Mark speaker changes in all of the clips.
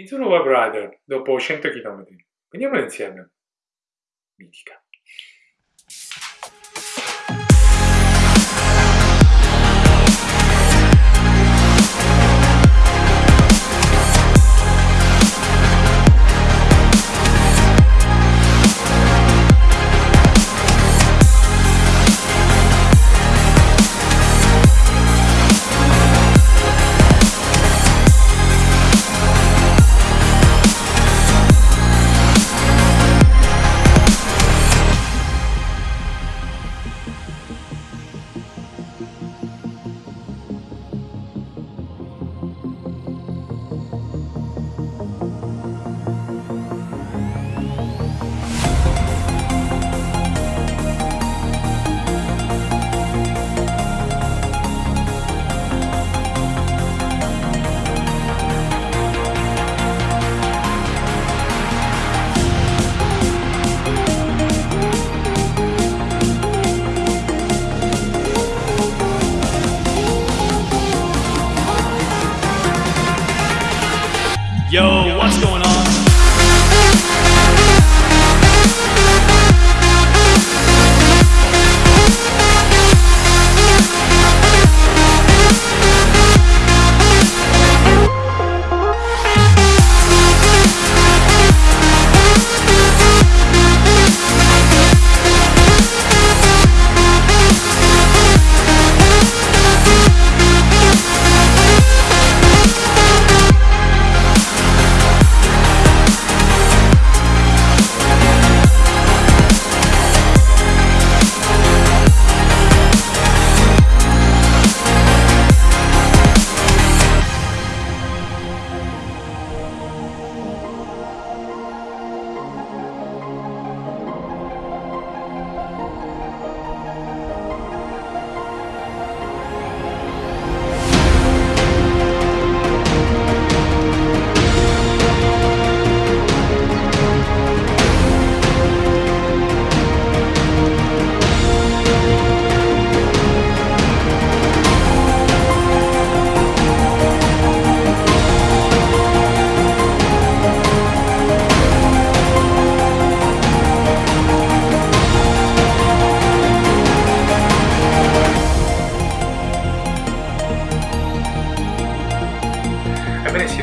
Speaker 1: Mizuno Web Rider dopo 100 km. Vediamolo insieme. Mitica.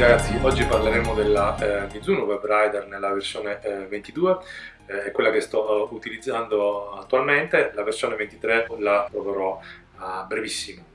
Speaker 1: Ragazzi, oggi parleremo della eh, Mizuno Web Rider nella versione eh, 22, eh, quella che sto utilizzando attualmente, la versione 23 la proverò a brevissimo.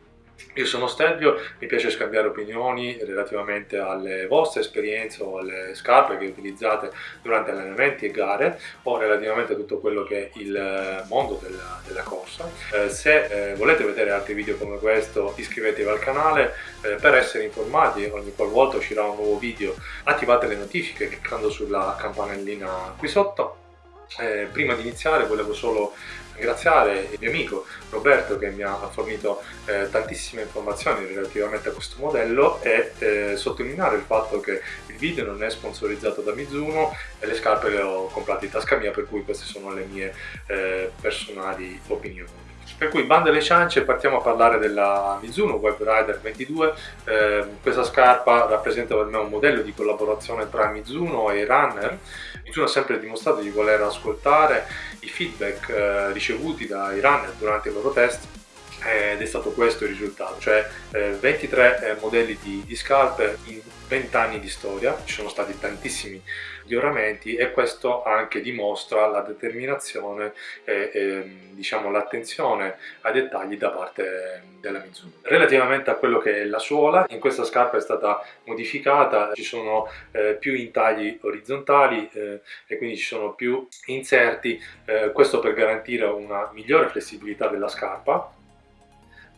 Speaker 1: Io sono Stelvio, mi piace scambiare opinioni relativamente alle vostre esperienze o alle scarpe che utilizzate durante allenamenti e gare o relativamente a tutto quello che è il mondo della, della corsa. Eh, se eh, volete vedere altri video come questo iscrivetevi al canale eh, per essere informati ogni qualvolta uscirà un nuovo video attivate le notifiche cliccando sulla campanellina qui sotto. Eh, prima di iniziare volevo solo ringraziare il mio amico Roberto che mi ha fornito eh, tantissime informazioni relativamente a questo modello e eh, sottolineare il fatto che il video non è sponsorizzato da Mizuno e le scarpe le ho comprate in tasca mia per cui queste sono le mie eh, personali opinioni. Per cui bande le ciance partiamo a parlare della Mizuno Web Rider 22. Eh, questa scarpa rappresenta per me un modello di collaborazione tra Mizuno e i runner. Mizuno ha sempre dimostrato di voler ascoltare i feedback eh, ricevuti dai runner durante i loro test ed è stato questo il risultato, cioè eh, 23 eh, modelli di, di scarpe in 20 anni di storia, ci sono stati tantissimi miglioramenti e questo anche dimostra la determinazione e, e diciamo l'attenzione ai dettagli da parte della Mizuno. Relativamente a quello che è la suola, in questa scarpa è stata modificata, ci sono eh, più intagli orizzontali eh, e quindi ci sono più inserti, eh, questo per garantire una migliore flessibilità della scarpa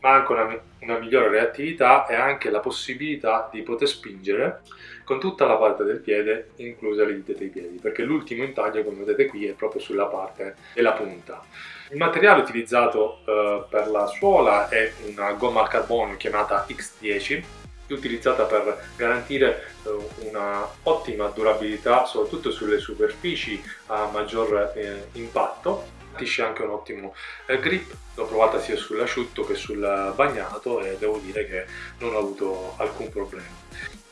Speaker 1: ma anche una, una, migliore reattività e anche la possibilità di poter spingere con tutta la parte del piede, incluse le dita dei piedi, perché l'ultimo intaglio, come vedete qui, è proprio sulla parte della punta. Il materiale utilizzato eh, per la suola è una gomma al carbonio chiamata X10, utilizzata per garantire eh, una ottima durabilità soprattutto sulle superfici a maggior eh, impatto garantisce anche un ottimo eh, grip. L'ho provata sia sull'asciutto che sul bagnato e devo dire che non ho avuto alcun problema.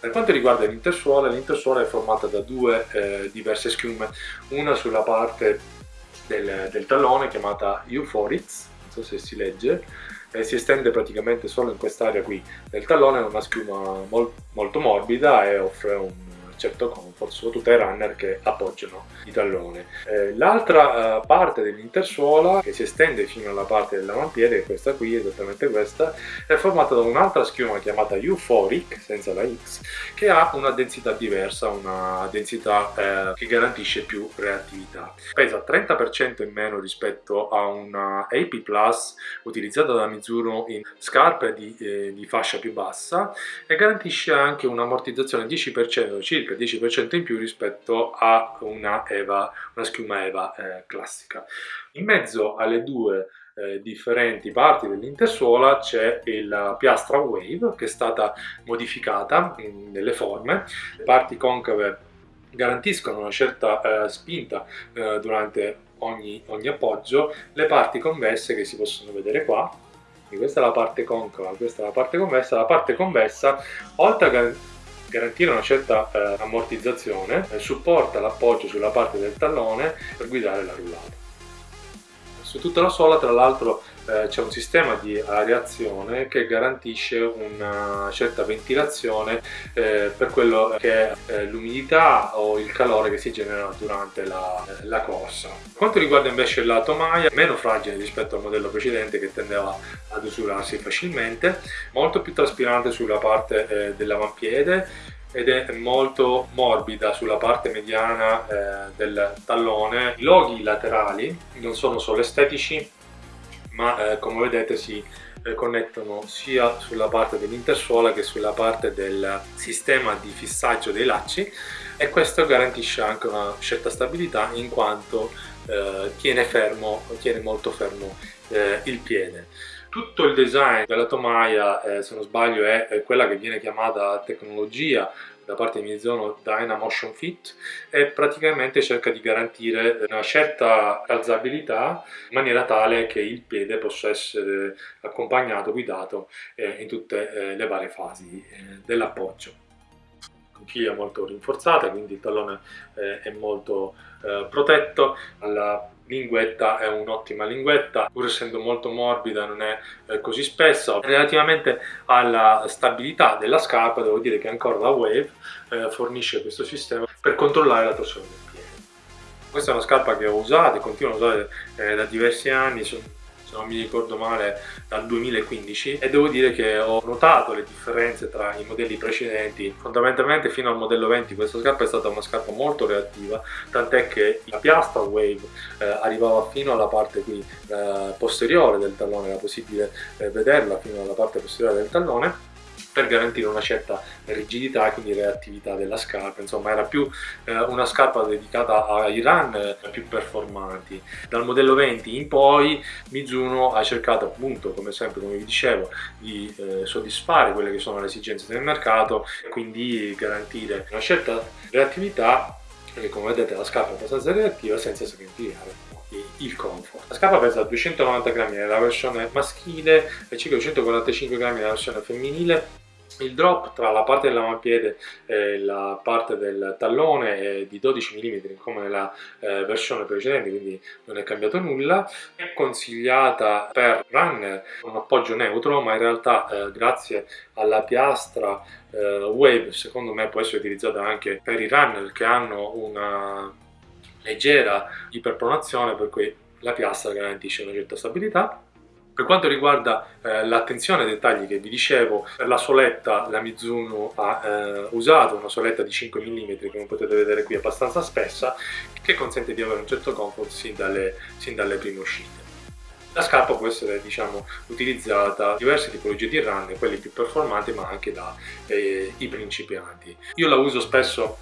Speaker 1: Per quanto riguarda l'intersuola, l'intersuola è formata da due eh, diverse schiume, una sulla parte del, del tallone chiamata Euphorics, non so se si legge, e si estende praticamente solo in quest'area qui del tallone, è una schiuma mol, molto morbida e offre un certo comfort, soprattutto ai runner che appoggiano i talloni. Eh, L'altra eh, parte dell'intersuola, che si estende fino alla parte dell'avampiede, è questa qui, esattamente questa, è formata da un'altra schiuma chiamata Euphoric, senza la X, che ha una densità diversa, una densità eh, che garantisce più reattività. Pesa 30% in meno rispetto a una AP Plus utilizzata da Mizuno in scarpe di, eh, di fascia più bassa e garantisce anche un'ammortizzazione 10% circa circa 10% in più rispetto a una, EVA, una schiuma EVA eh, classica. In mezzo alle due eh, differenti parti dell'intersuola c'è la piastra Wave che è stata modificata in, nelle forme, le parti concave garantiscono una certa eh, spinta eh, durante ogni, ogni appoggio, le parti convesse che si possono vedere qua questa è la parte concava, questa è la parte convessa, la parte convessa oltre a garantire una certa eh, ammortizzazione, eh, supporta l'appoggio sulla parte del tallone per guidare la rullata. Su tutta la sola tra l'altro eh, c'è un sistema di areazione che garantisce una certa ventilazione eh, per quello che è eh, l'umidità o il calore che si genera durante la, eh, la, corsa. Quanto riguarda invece il lato maglia, meno fragile rispetto al modello precedente che tendeva ad usurarsi facilmente, molto più traspirante sulla parte dell'avampiede ed è molto morbida sulla parte mediana eh, del tallone. I loghi laterali non sono solo estetici ma eh, come vedete si eh, connettono sia sulla parte dell'intersuola che sulla parte del sistema di fissaggio dei lacci e questo garantisce anche una certa stabilità in quanto eh, tiene fermo, tiene molto fermo eh, il piede. Tutto il design della tomaia, eh, se non sbaglio, è, è quella che viene chiamata tecnologia da parte di Mizuno Dynamotion Fit e praticamente cerca di garantire una certa alzabilità in maniera tale che il piede possa essere accompagnato, guidato eh, in tutte eh, le varie fasi eh, dell'appoggio. Conchiglia molto rinforzata quindi il tallone eh, è molto eh, protetto. Alla linguetta è un'ottima linguetta, pur essendo molto morbida non è eh, così spessa. Relativamente alla stabilità della scarpa devo dire che ancora la Wave eh, fornisce questo sistema per controllare la torsione del piede. Questa è una scarpa che ho usato e continuo a usare eh, da diversi anni, se non mi ricordo male dal 2015 e devo dire che ho notato le differenze tra i modelli precedenti. Fondamentalmente fino al modello 20 questa scarpa è stata una scarpa molto reattiva tant'è che la piastra Wave eh, arrivava fino alla parte qui eh, posteriore del tallone era possibile eh, vederla fino alla parte posteriore del tallone per garantire una certa rigidità e quindi reattività della scarpa. Insomma era più eh, una scarpa dedicata ai run eh, più performanti. Dal modello 20 in poi Mizuno ha cercato appunto come sempre come vi dicevo di eh, soddisfare quelle che sono le esigenze del mercato e quindi garantire una certa reattività perché come vedete la scarpa è abbastanza reattiva senza sacrificare il comfort. La scarpa pesa 290 grammi nella versione maschile e circa 245 grammi nella versione femminile il drop tra la parte dell'avampiede e la parte del tallone è di 12 mm come nella eh, versione precedente, quindi non è cambiato nulla. È consigliata per runner un appoggio neutro, ma in realtà eh, grazie alla piastra eh, Wave secondo me può essere utilizzata anche per i runner che hanno una leggera iperpronazione, per cui la piastra garantisce una certa stabilità per quanto riguarda eh, l'attenzione ai dettagli che vi dicevo, la soletta la Mizuno ha eh, usato una soletta di 5 mm, come potete vedere qui, abbastanza spessa, che consente di avere un certo comfort sin dalle, sin dalle prime uscite. La scarpa può essere diciamo, utilizzata in diverse tipologie di run, quelli più performanti ma anche dai eh, principianti. Io la uso spesso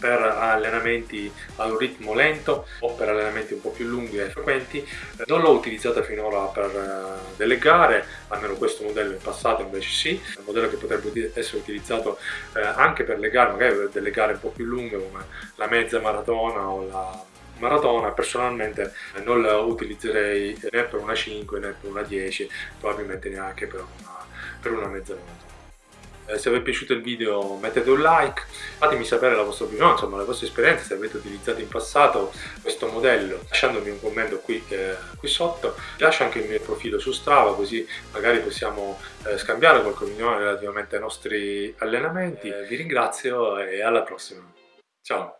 Speaker 1: per allenamenti a un ritmo lento o per allenamenti un po' più lunghi e frequenti. Non l'ho utilizzata finora per eh, delle gare, almeno questo modello in passato invece sì, è un modello che potrebbe essere utilizzato eh, anche per le gare, magari per delle gare un po' più lunghe come la mezza maratona o la maratona. Personalmente non la utilizzerei né per una 5 né per una 10 probabilmente neanche per una, per una mezza maratona eh, se vi è piaciuto il video mettete un like, fatemi sapere la vostra opinione, insomma le vostre esperienze, se avete utilizzato in passato questo modello, lasciandomi un commento qui, eh, qui sotto, lascio anche il mio profilo su Strava così magari possiamo eh, scambiare qualche opinione relativamente ai nostri allenamenti. Eh, vi ringrazio e alla prossima. Ciao!